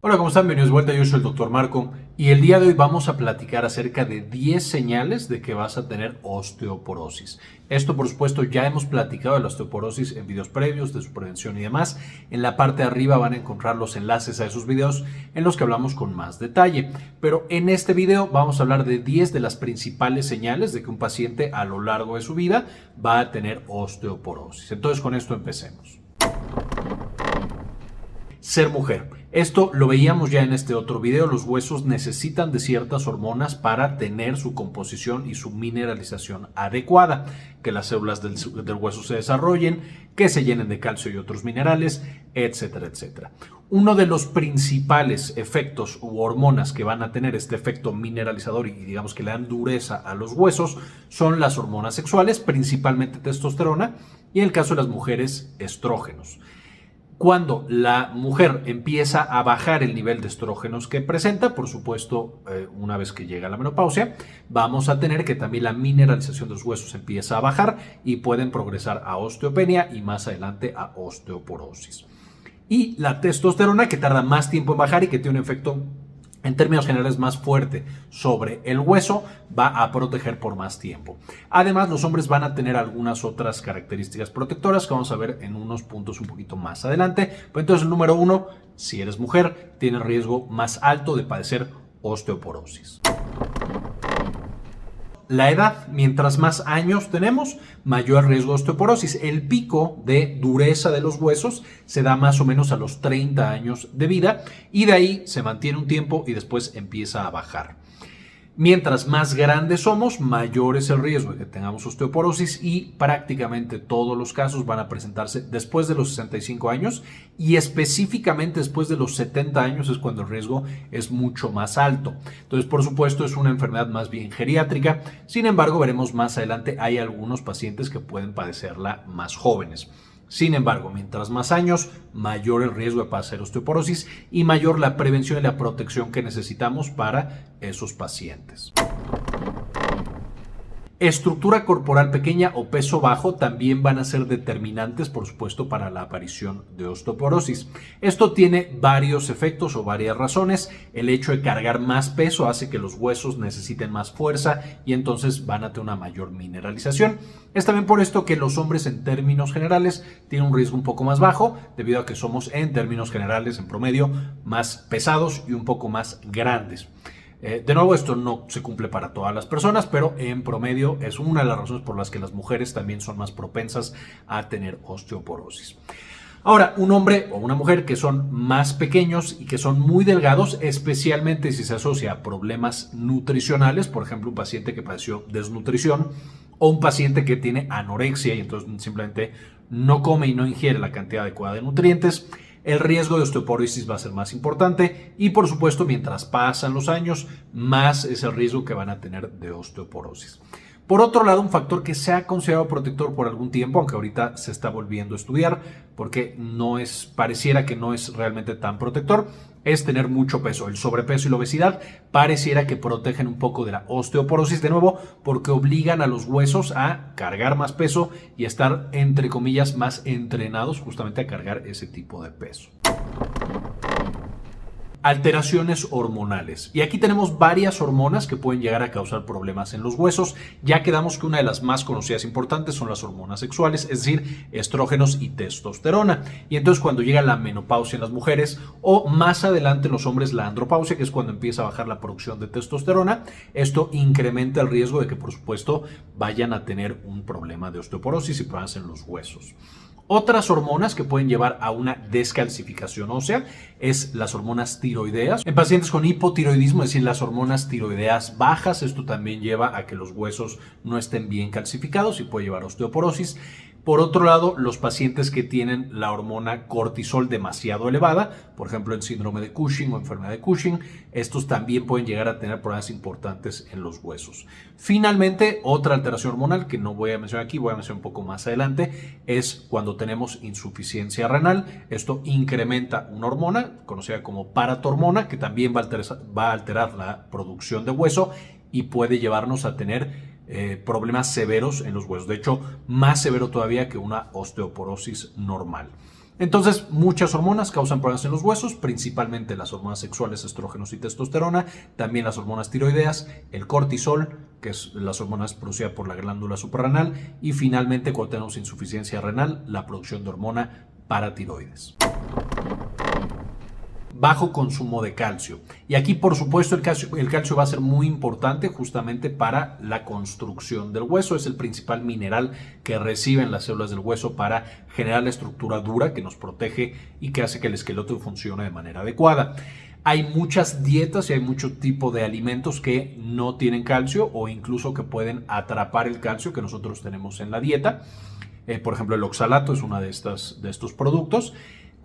Hola, ¿cómo están? Bienvenidos de vuelta, yo soy el Dr. Marco y el día de hoy vamos a platicar acerca de 10 señales de que vas a tener osteoporosis. Esto, por supuesto, ya hemos platicado de la osteoporosis en videos previos, de su prevención y demás. En la parte de arriba van a encontrar los enlaces a esos videos en los que hablamos con más detalle. Pero en este video vamos a hablar de 10 de las principales señales de que un paciente a lo largo de su vida va a tener osteoporosis. Entonces, con esto empecemos. Ser mujer. Esto lo veíamos ya en este otro video, los huesos necesitan de ciertas hormonas para tener su composición y su mineralización adecuada, que las células del, hueso se desarrollen, que se llenen de calcio y otros minerales, etcétera, etcétera. Uno de los principales efectos u hormonas que van a tener este efecto mineralizador y digamos que le dan dureza a los huesos son las hormonas sexuales, principalmente testosterona, y en el caso de las mujeres, estrógenos. Cuando la mujer empieza a bajar el nivel de estrógenos que presenta, por supuesto, eh, una vez que llega la menopausia, vamos a tener que también la mineralización de los huesos empieza a bajar y pueden progresar a osteopenia y más adelante a osteoporosis. Y la testosterona que tarda más tiempo en bajar y que tiene un efecto en términos generales más fuerte sobre el hueso, va a proteger por más tiempo. Además, los hombres van a tener algunas otras características protectoras que vamos a ver en unos puntos un poquito más adelante. entonces, el número uno, si eres mujer, tienes riesgo más alto de padecer osteoporosis. La edad, mientras más años tenemos, mayor riesgo de osteoporosis. El pico de dureza de los huesos se da más o menos a los 30 años de vida y de ahí se mantiene un tiempo y después empieza a bajar. Mientras más grandes somos, mayor es el riesgo de que tengamos osteoporosis y prácticamente todos los casos van a presentarse después de los 65 años y específicamente después de los 70 años es cuando el riesgo es mucho más alto. Entonces, por supuesto, es una enfermedad más bien geriátrica. Sin embargo, veremos más adelante, hay algunos pacientes que pueden padecerla más jóvenes. Sin embargo, mientras más años, mayor el riesgo de pasar osteoporosis y mayor la prevención y la protección que necesitamos para esos pacientes. Estructura corporal pequeña o peso bajo también van a ser determinantes, por supuesto, para la aparición de osteoporosis. Esto tiene varios efectos o varias razones. El hecho de cargar más peso hace que los huesos necesiten más fuerza y entonces van a tener una mayor mineralización. Es también por esto que los hombres en términos generales tienen un riesgo un poco más bajo, debido a que somos en términos generales, en promedio, más pesados y un poco más grandes. Eh, de nuevo, esto no se cumple para todas las personas, pero en promedio es una de las razones por las que las mujeres también son más propensas a tener osteoporosis. Ahora, un hombre o una mujer que son más pequeños y que son muy delgados, especialmente si se asocia a problemas nutricionales, por ejemplo, un paciente que padeció desnutrición o un paciente que tiene anorexia y entonces simplemente no come y no ingiere la cantidad adecuada de nutrientes, el riesgo de osteoporosis va a ser más importante y por supuesto mientras pasan los años más es el riesgo que van a tener de osteoporosis. Por otro lado, un factor que se ha considerado protector por algún tiempo, aunque ahorita se está volviendo a estudiar, porque no es, pareciera que no es realmente tan protector, es tener mucho peso. El sobrepeso y la obesidad pareciera que protegen un poco de la osteoporosis de nuevo, porque obligan a los huesos a cargar más peso y a estar, entre comillas, más entrenados justamente a cargar ese tipo de peso alteraciones hormonales. Y aquí tenemos varias hormonas que pueden llegar a causar problemas en los huesos. Ya quedamos que una de las más conocidas e importantes son las hormonas sexuales, es decir, estrógenos y testosterona. Y entonces cuando llega la menopausia en las mujeres o más adelante en los hombres la andropausia, que es cuando empieza a bajar la producción de testosterona, esto incrementa el riesgo de que por supuesto vayan a tener un problema de osteoporosis y problemas en los huesos. Otras hormonas que pueden llevar a una descalcificación ósea es las hormonas tiroideas. En pacientes con hipotiroidismo, es decir, las hormonas tiroideas bajas, esto también lleva a que los huesos no estén bien calcificados y puede llevar a osteoporosis. Por otro lado, los pacientes que tienen la hormona cortisol demasiado elevada, por ejemplo el síndrome de Cushing o enfermedad de Cushing, estos también pueden llegar a tener problemas importantes en los huesos. Finalmente, otra alteración hormonal que no voy a mencionar aquí, voy a mencionar un poco más adelante, es cuando tenemos insuficiencia renal. Esto incrementa una hormona conocida como paratormona, que también va a alterar la producción de hueso y puede llevarnos a tener eh, problemas severos en los huesos. De hecho, más severo todavía que una osteoporosis normal. Entonces, muchas hormonas causan problemas en los huesos, principalmente las hormonas sexuales, estrógenos y testosterona, también las hormonas tiroideas, el cortisol, que es las hormonas producidas por la glándula suprarrenal, y finalmente, cuando tenemos insuficiencia renal, la producción de hormona paratiroides bajo consumo de calcio. Y aquí, por supuesto, el calcio, el calcio va a ser muy importante justamente para la construcción del hueso. Es el principal mineral que reciben las células del hueso para generar la estructura dura que nos protege y que hace que el esqueleto funcione de manera adecuada. Hay muchas dietas y hay mucho tipo de alimentos que no tienen calcio o incluso que pueden atrapar el calcio que nosotros tenemos en la dieta. Eh, por ejemplo, el oxalato es uno de, de estos productos.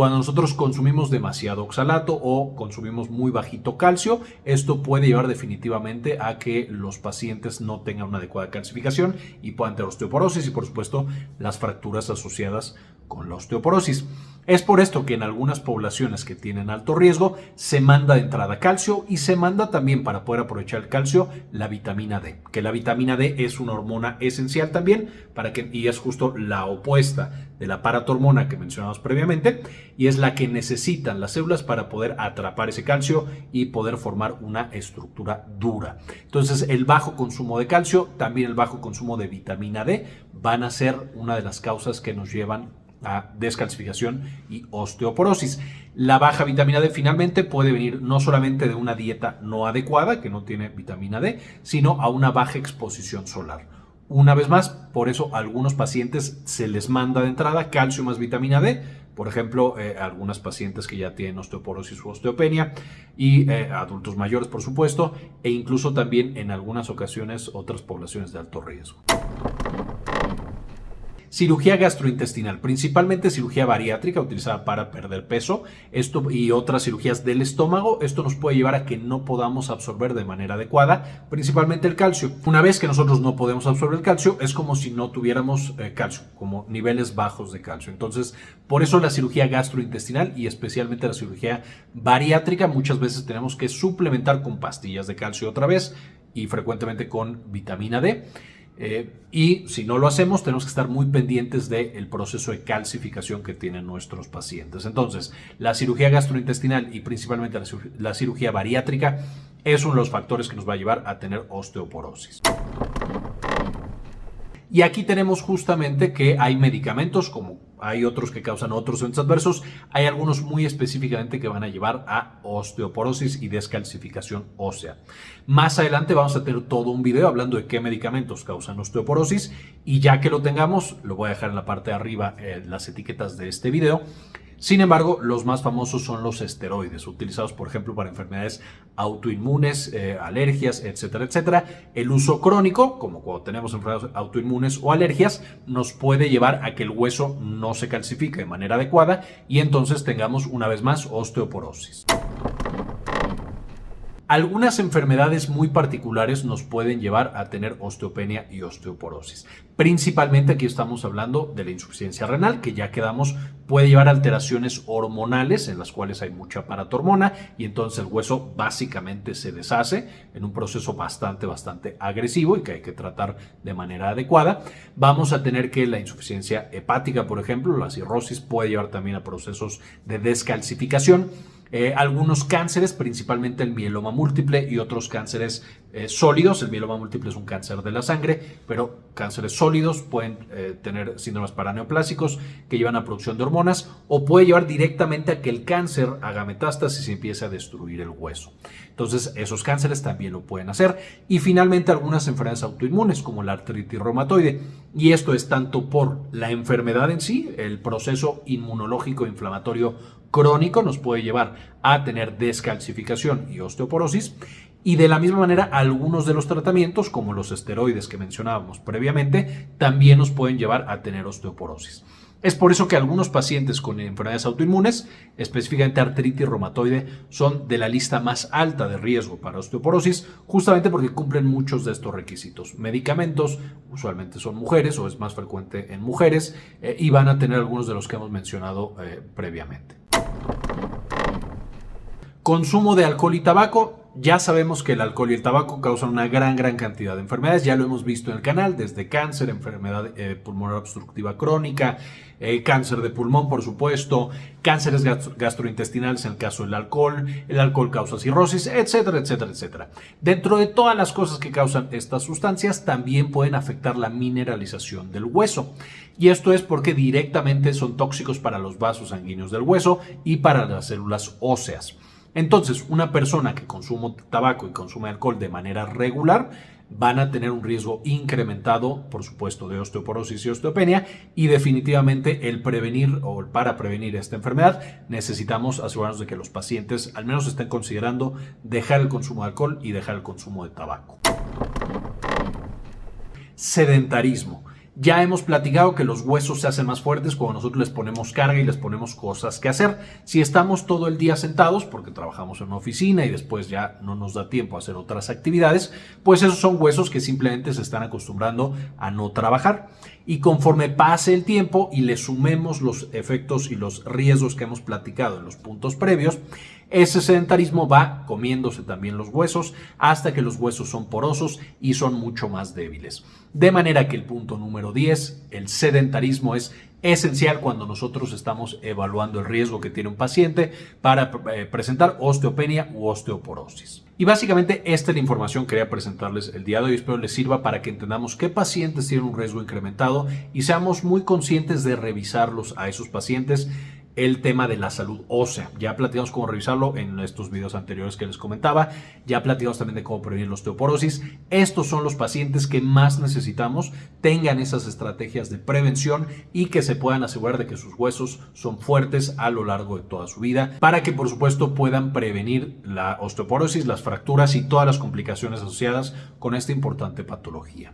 Cuando nosotros consumimos demasiado oxalato o consumimos muy bajito calcio, esto puede llevar definitivamente a que los pacientes no tengan una adecuada calcificación y puedan tener osteoporosis y por supuesto las fracturas asociadas con la osteoporosis. Es por esto que en algunas poblaciones que tienen alto riesgo se manda de entrada calcio y se manda también para poder aprovechar el calcio la vitamina D, que la vitamina D es una hormona esencial también para que y es justo la opuesta de la paratormona que mencionamos previamente y es la que necesitan las células para poder atrapar ese calcio y poder formar una estructura dura. Entonces, el bajo consumo de calcio, también el bajo consumo de vitamina D van a ser una de las causas que nos llevan a descalcificación y osteoporosis. La baja vitamina D finalmente puede venir no solamente de una dieta no adecuada, que no tiene vitamina D, sino a una baja exposición solar. Una vez más, por eso a algunos pacientes se les manda de entrada calcio más vitamina D, por ejemplo, eh, algunas pacientes que ya tienen osteoporosis u osteopenia y eh, adultos mayores, por supuesto, e incluso también en algunas ocasiones otras poblaciones de alto riesgo. Cirugía gastrointestinal, principalmente cirugía bariátrica utilizada para perder peso esto, y otras cirugías del estómago. Esto nos puede llevar a que no podamos absorber de manera adecuada, principalmente el calcio. Una vez que nosotros no podemos absorber el calcio, es como si no tuviéramos eh, calcio, como niveles bajos de calcio. Entonces, por eso la cirugía gastrointestinal y especialmente la cirugía bariátrica, muchas veces tenemos que suplementar con pastillas de calcio otra vez y frecuentemente con vitamina D. Eh, y si no lo hacemos, tenemos que estar muy pendientes del proceso de calcificación que tienen nuestros pacientes. Entonces, la cirugía gastrointestinal y principalmente la cirugía bariátrica es uno de los factores que nos va a llevar a tener osteoporosis. Y aquí tenemos justamente que hay medicamentos como hay otros que causan otros eventos adversos, hay algunos muy específicamente que van a llevar a osteoporosis y descalcificación ósea. Más adelante vamos a tener todo un video hablando de qué medicamentos causan osteoporosis y ya que lo tengamos, lo voy a dejar en la parte de arriba eh, las etiquetas de este video, sin embargo, los más famosos son los esteroides, utilizados por ejemplo para enfermedades autoinmunes, eh, alergias, etcétera, etcétera. El uso crónico, como cuando tenemos enfermedades autoinmunes o alergias, nos puede llevar a que el hueso no se calcifique de manera adecuada y entonces tengamos una vez más osteoporosis. Algunas enfermedades muy particulares nos pueden llevar a tener osteopenia y osteoporosis. Principalmente aquí estamos hablando de la insuficiencia renal, que ya quedamos, puede llevar a alteraciones hormonales en las cuales hay mucha paratormona y entonces el hueso básicamente se deshace en un proceso bastante, bastante agresivo y que hay que tratar de manera adecuada. Vamos a tener que la insuficiencia hepática, por ejemplo, la cirrosis puede llevar también a procesos de descalcificación eh, algunos cánceres, principalmente el mieloma múltiple y otros cánceres eh, sólidos. El mieloma múltiple es un cáncer de la sangre, pero cánceres sólidos pueden eh, tener síndromes paraneoplásicos que llevan a producción de hormonas o puede llevar directamente a que el cáncer haga metástasis y empiece a destruir el hueso. Entonces, esos cánceres también lo pueden hacer. Y finalmente, algunas enfermedades autoinmunes como la artritis reumatoide. Y esto es tanto por la enfermedad en sí, el proceso inmunológico inflamatorio crónico nos puede llevar a tener descalcificación y osteoporosis. Y de la misma manera, algunos de los tratamientos, como los esteroides que mencionábamos previamente, también nos pueden llevar a tener osteoporosis. Es por eso que algunos pacientes con enfermedades autoinmunes, específicamente artritis reumatoide, son de la lista más alta de riesgo para osteoporosis, justamente porque cumplen muchos de estos requisitos. Medicamentos, usualmente son mujeres o es más frecuente en mujeres, eh, y van a tener algunos de los que hemos mencionado eh, previamente. Consumo de alcohol y tabaco ya sabemos que el alcohol y el tabaco causan una gran, gran cantidad de enfermedades. Ya lo hemos visto en el canal, desde cáncer, enfermedad eh, pulmonar obstructiva crónica, eh, cáncer de pulmón, por supuesto, cánceres gastrointestinales en el caso del alcohol, el alcohol causa cirrosis, etcétera, etcétera, etcétera. Dentro de todas las cosas que causan estas sustancias, también pueden afectar la mineralización del hueso. Y esto es porque directamente son tóxicos para los vasos sanguíneos del hueso y para las células óseas. Entonces, una persona que consume tabaco y consume alcohol de manera regular van a tener un riesgo incrementado, por supuesto, de osteoporosis y osteopenia y definitivamente el prevenir o para prevenir esta enfermedad necesitamos asegurarnos de que los pacientes al menos estén considerando dejar el consumo de alcohol y dejar el consumo de tabaco. Sedentarismo. Ya hemos platicado que los huesos se hacen más fuertes cuando nosotros les ponemos carga y les ponemos cosas que hacer. Si estamos todo el día sentados, porque trabajamos en una oficina y después ya no nos da tiempo a hacer otras actividades, pues esos son huesos que simplemente se están acostumbrando a no trabajar. Y conforme pase el tiempo y le sumemos los efectos y los riesgos que hemos platicado en los puntos previos, ese sedentarismo va comiéndose también los huesos hasta que los huesos son porosos y son mucho más débiles. De manera que el punto número 10, el sedentarismo es esencial cuando nosotros estamos evaluando el riesgo que tiene un paciente para eh, presentar osteopenia u osteoporosis. Y básicamente esta es la información que quería presentarles el día de hoy. Espero les sirva para que entendamos qué pacientes tienen un riesgo incrementado y seamos muy conscientes de revisarlos a esos pacientes el tema de la salud ósea. Ya platicamos cómo revisarlo en estos videos anteriores que les comentaba. Ya platicamos también de cómo prevenir la osteoporosis. Estos son los pacientes que más necesitamos tengan esas estrategias de prevención y que se puedan asegurar de que sus huesos son fuertes a lo largo de toda su vida para que por supuesto puedan prevenir la osteoporosis, las fracturas y todas las complicaciones asociadas con esta importante patología.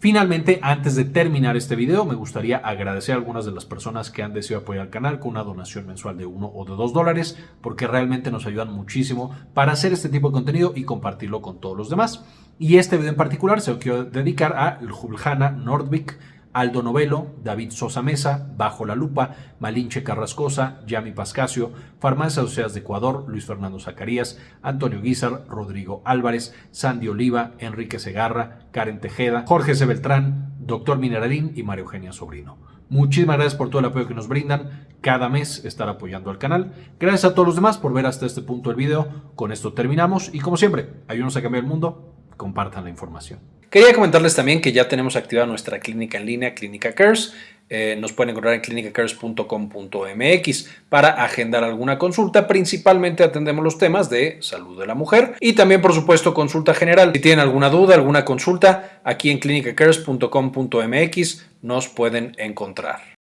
Finalmente, antes de terminar este video, me gustaría agradecer a algunas de las personas que han decidido apoyar al canal con una donación mensual de 1 o de 2 dólares, porque realmente nos ayudan muchísimo para hacer este tipo de contenido y compartirlo con todos los demás. Y este video en particular se lo quiero dedicar a Juljana Nordvik, Aldo Novelo, David Sosa Mesa, Bajo la Lupa, Malinche Carrascosa, Yami Pascasio, Farmacias Asociadas de Ecuador, Luis Fernando Zacarías, Antonio Guizar, Rodrigo Álvarez, Sandy Oliva, Enrique Segarra, Karen Tejeda, Jorge C. Beltrán, Doctor Mineralín y María Eugenia Sobrino. Muchísimas gracias por todo el apoyo que nos brindan. Cada mes estar apoyando al canal. Gracias a todos los demás por ver hasta este punto el video. Con esto terminamos y como siempre, ayúdanos a cambiar el mundo. Compartan la información. Quería comentarles también que ya tenemos activada nuestra clínica en línea, Clínica Cares. Eh, nos pueden encontrar en clinicacares.com.mx para agendar alguna consulta. Principalmente atendemos los temas de salud de la mujer y también, por supuesto, consulta general. Si tienen alguna duda, alguna consulta, aquí en clinicacares.com.mx nos pueden encontrar.